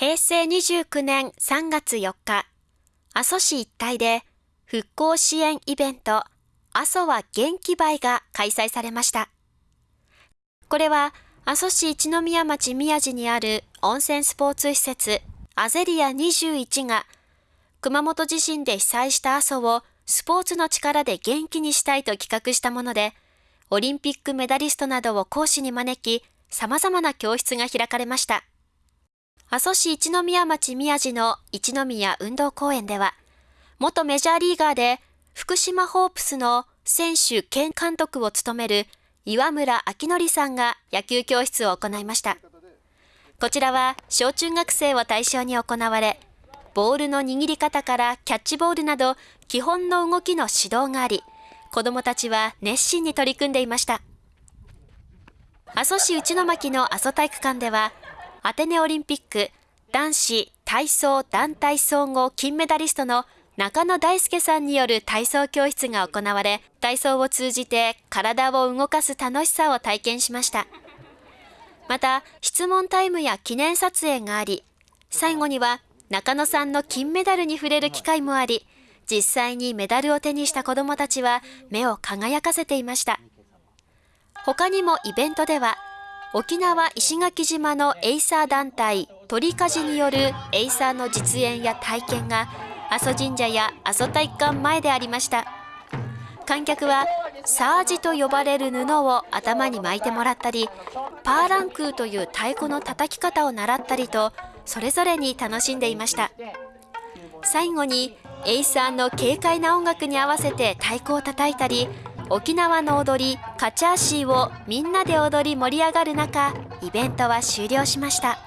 平成29年3月4日、阿蘇市一帯で復興支援イベント、阿蘇は元気倍が開催されました。これは阿蘇市一宮町宮地にある温泉スポーツ施設アゼリア21が熊本地震で被災した阿蘇をスポーツの力で元気にしたいと企画したもので、オリンピックメダリストなどを講師に招き、様々な教室が開かれました。阿蘇市一宮町宮地の一宮運動公園では、元メジャーリーガーで福島ホープスの選手兼監督を務める岩村明則さんが野球教室を行いました。こちらは小中学生を対象に行われ、ボールの握り方からキャッチボールなど基本の動きの指導があり、子どもたちは熱心に取り組んでいました。阿蘇市内巻の阿蘇体育館では、アテネオリンピック男子体操団体総合金メダリストの中野大輔さんによる体操教室が行われ、体操を通じて体を動かす楽しさを体験しました。また、質問タイムや記念撮影があり、最後には中野さんの金メダルに触れる機会もあり、実際にメダルを手にした子どもたちは目を輝かせていました。他にもイベントでは、沖縄石垣島のエイサー団体鳥鍛冶によるエイサーの実演や体験が阿蘇神社や阿蘇体育館前でありました。観客はサージと呼ばれる布を頭に巻いてもらったりパーランクーという太鼓の叩き方を習ったりとそれぞれに楽しんでいました。最後にエイサーの軽快な音楽に合わせて太鼓を叩いたり沖縄の踊りカチャーシーをみんなで踊り盛り上がる中イベントは終了しました。